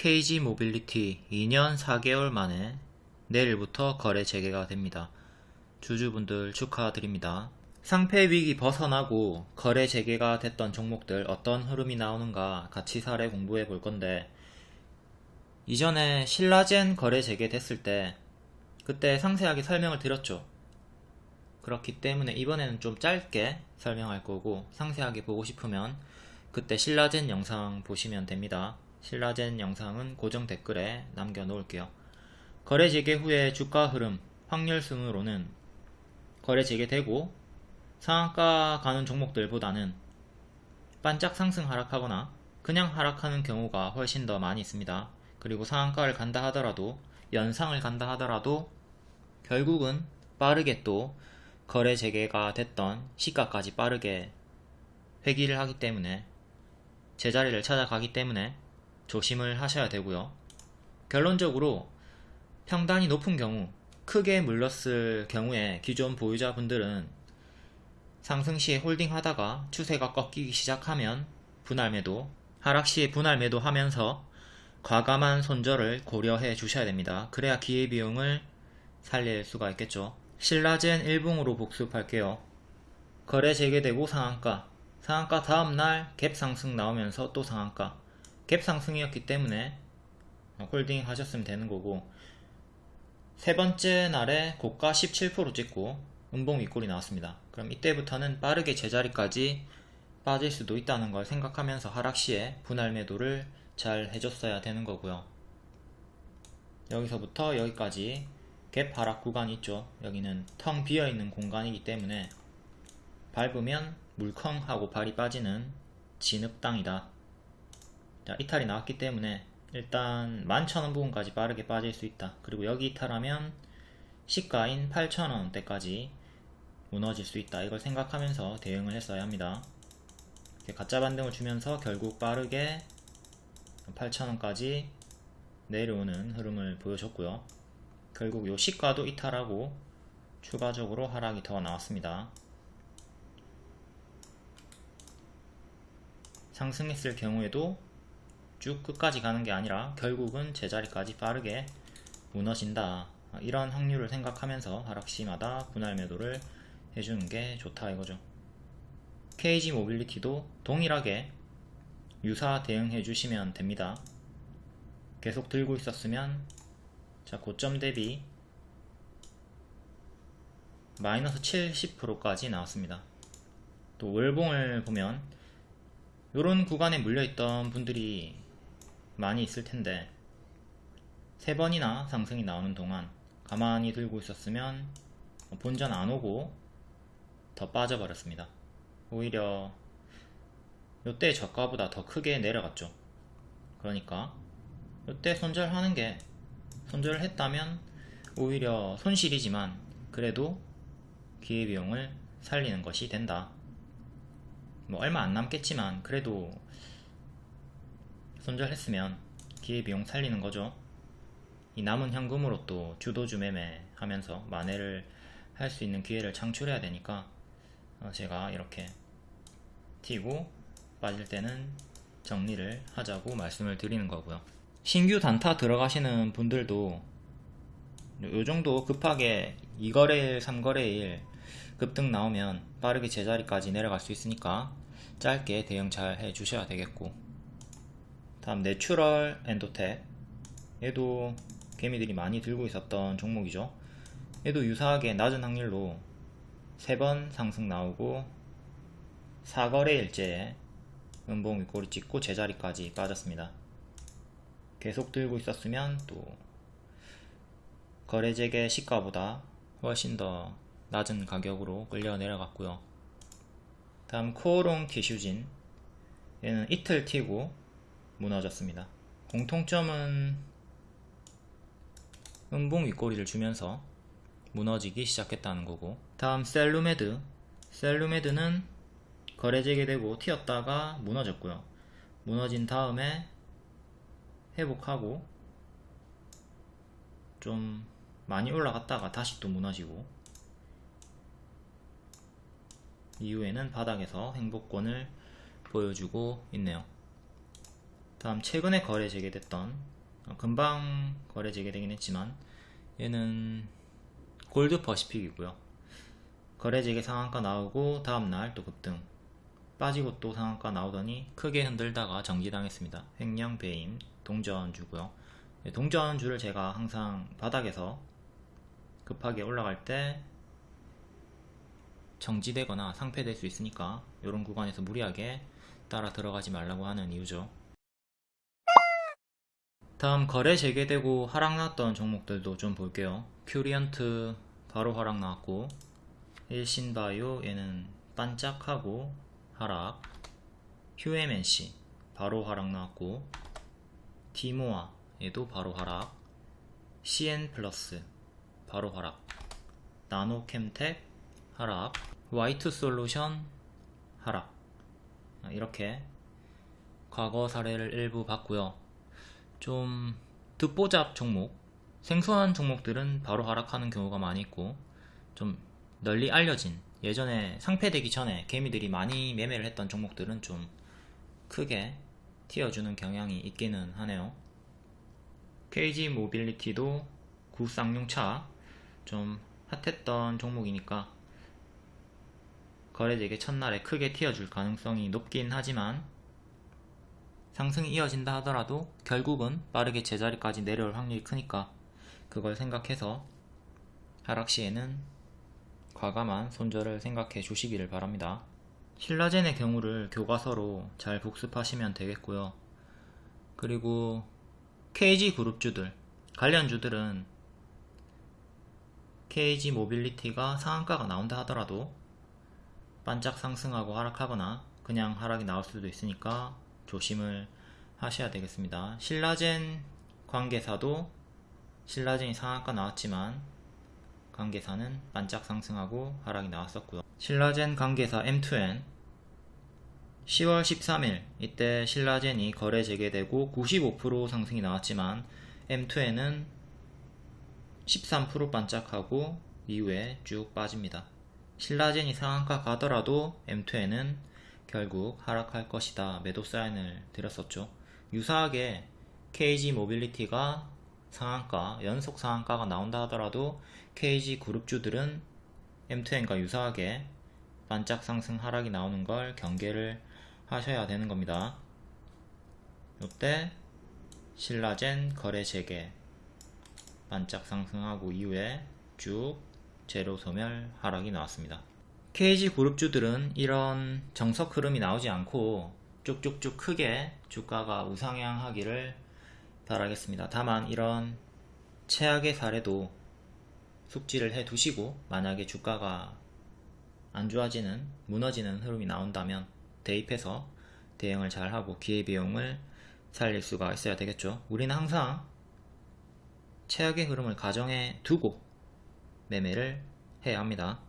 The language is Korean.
KG 모빌리티 2년 4개월 만에 내일부터 거래 재개가 됩니다. 주주분들 축하드립니다. 상패 위기 벗어나고 거래 재개가 됐던 종목들 어떤 흐름이 나오는가 같이 사례 공부해 볼 건데 이전에 신라젠 거래 재개됐을 때 그때 상세하게 설명을 드렸죠. 그렇기 때문에 이번에는 좀 짧게 설명할 거고 상세하게 보고 싶으면 그때 신라젠 영상 보시면 됩니다. 신라젠 영상은 고정 댓글에 남겨 놓을게요. 거래 재개 후에 주가 흐름 확률 순으로는 거래 재개되고 상한가 가는 종목들보다는 반짝 상승 하락하거나 그냥 하락하는 경우가 훨씬 더 많이 있습니다. 그리고 상한가를 간다 하더라도 연상을 간다 하더라도 결국은 빠르게 또 거래 재개가 됐던 시가까지 빠르게 회귀를 하기 때문에 제자리를 찾아가기 때문에 조심을 하셔야 되고요. 결론적으로 평단이 높은 경우 크게 물렀을 경우에 기존 보유자분들은 상승 시에 홀딩 하다가 추세가 꺾이기 시작하면 분할 매도, 하락 시에 분할 매도 하면서 과감한 손절을 고려해 주셔야 됩니다. 그래야 기회비용을 살릴 수가 있겠죠. 신라젠 1봉으로 복습할게요. 거래 재개되고 상한가, 상한가 다음날 갭 상승 나오면서 또 상한가, 갭 상승이었기 때문에 홀딩 하셨으면 되는 거고 세 번째 날에 고가 17% 찍고 음봉 윗골이 나왔습니다. 그럼 이때부터는 빠르게 제자리까지 빠질 수도 있다는 걸 생각하면서 하락 시에 분할 매도를 잘 해줬어야 되는 거고요. 여기서부터 여기까지 갭 하락 구간이 있죠. 여기는 텅 비어있는 공간이기 때문에 밟으면 물컹 하고 발이 빠지는 진흙땅이다. 자, 이탈이 나왔기 때문에 일단 11,000원 부분까지 빠르게 빠질 수 있다. 그리고 여기 이탈하면 시가인 8,000원대까지 무너질 수 있다. 이걸 생각하면서 대응을 했어야 합니다. 가짜 반등을 주면서 결국 빠르게 8,000원까지 내려오는 흐름을 보여줬고요. 결국 요 시가도 이탈하고 추가적으로 하락이 더 나왔습니다. 상승했을 경우에도 쭉 끝까지 가는 게 아니라 결국은 제자리까지 빠르게 무너진다. 이런 확률을 생각하면서 하락시마다 분할 매도를 해주는 게 좋다 이거죠. KG 모빌리티도 동일하게 유사 대응해 주시면 됩니다. 계속 들고 있었으면 자 고점 대비 마이너스 70%까지 나왔습니다. 또 월봉을 보면 이런 구간에 물려있던 분들이 많이 있을 텐데 세 번이나 상승이 나오는 동안 가만히 들고 있었으면 본전 안 오고 더 빠져버렸습니다. 오히려 이때 저가보다 더 크게 내려갔죠. 그러니까 이때 손절하는 게 손절을 했다면 오히려 손실이지만 그래도 기회비용을 살리는 것이 된다. 뭐 얼마 안 남겠지만 그래도 손절했으면 기회비용 살리는 거죠. 이 남은 현금으로 또 주도주 매매 하면서 만회를 할 수 있는 기회를 창출해야 되니까 어, 제가 이렇게 튀고 빠질 때는 정리를 하자고 말씀을 드리는 거고요. 신규 단타 들어가시는 분들도 요정도 급하게 2거래일, 3거래일 급등 나오면 빠르게 제자리까지 내려갈 수 있으니까 짧게 대응 잘 해주셔야 되겠고 다음 내추럴 엔도텍 얘도 개미들이 많이 들고 있었던 종목이죠. 얘도 유사하게 낮은 확률로 3번 상승 나오고 4거래일째에 음봉 윗꼬리 찍고 제자리까지 빠졌습니다. 계속 들고 있었으면 또 거래 재개 시가보다 훨씬 더 낮은 가격으로 끌려 내려갔고요. 다음 코오롱 키슈진. 얘는 이틀 튀고 무너졌습니다. 공통점은 음봉 윗꼬리를 주면서 무너지기 시작했다는 거고 다음 셀루메드. 셀루메드는 거래 재개되고 튀었다가 무너졌고요. 무너진 다음에 회복하고 좀 많이 올라갔다가 다시 또 무너지고 이후에는 바닥에서 행복권을 보여주고 있네요 다음 최근에 거래 재개됐던 어, 금방 거래 재개되긴 했지만 얘는 골드 퍼시픽이고요. 거래 재개 상한가 나오고 다음날 또 급등. 빠지고 또 상한가 나오더니 크게 흔들다가 정지당했습니다. 횡령 배임 동전주고요. 네, 동전주를 제가 항상 바닥에서 급하게 올라갈 때 정지되거나 상폐될 수 있으니까 이런 구간에서 무리하게 따라 들어가지 말라고 하는 이유죠. 다음 거래 재개되고 하락 나왔던 종목들도 좀 볼게요. 큐리언트 바로 하락 나왔고 일신바이오 얘는 반짝하고 하락. 휴엠NC 바로 하락 나왔고 디모아 얘도 바로 하락. CN 플러스 바로 하락. 나노캠텍 하락. 화이트 솔루션 하락. 아, 이렇게 과거 사례를 일부 봤고요 좀 듣보잡 종목 생소한 종목들은 바로 하락하는 경우가 많이 있고 좀 널리 알려진 예전에 상패되기 전에 개미들이 많이 매매를 했던 종목들은 좀 크게 튀어주는 경향이 있기는 하네요. KG 모빌리티도 구쌍용차 좀 핫했던 종목이니까 거래되기 첫날에 크게 튀어줄 가능성이 높긴 하지만 상승이 이어진다 하더라도 결국은 빠르게 제자리까지 내려올 확률이 크니까 그걸 생각해서 하락 시에는 과감한 손절을 생각해 주시기를 바랍니다. 신라젠의 경우를 교과서로 잘 복습하시면 되겠고요. 그리고 KG 그룹주들, 관련주들은 KG 모빌리티가 상한가가 나온다 하더라도 반짝 상승하고 하락하거나 그냥 하락이 나올 수도 있으니까 조심을 하셔야 되겠습니다. 신라젠 관계사도 신라젠이 상한가 나왔지만 관계사는 반짝 상승하고 하락이 나왔었고요. 신라젠 관계사 M2N 10월 13일 이때 신라젠이 거래 재개되고 95% 상승이 나왔지만 M2N은 13% 반짝하고 이후에 쭉 빠집니다. 신라젠이 상한가 가더라도 M2N은 결국 하락할 것이다 매도 사인을 드렸었죠. 유사하게 KG 모빌리티가 상한가, 연속 상한가가 나온다 하더라도 KG 그룹주들은 M2N과 유사하게 반짝 상승 하락이 나오는 걸 경계를 하셔야 되는 겁니다. 이때 신라젠 거래 재개 반짝 상승하고 이후에 쭉 제로 소멸 하락이 나왔습니다. KG 그룹주들은 이런 정석 흐름이 나오지 않고 쭉쭉쭉 크게 주가가 우상향하기를 바라겠습니다. 다만 이런 최악의 사례도 숙지를 해 두시고 만약에 주가가 안 좋아지는 무너지는 흐름이 나온다면 대입해서 대응을 잘하고 기회비용을 살릴 수가 있어야 되겠죠. 우리는 항상 최악의 흐름을 가정해 두고 매매를 해야 합니다.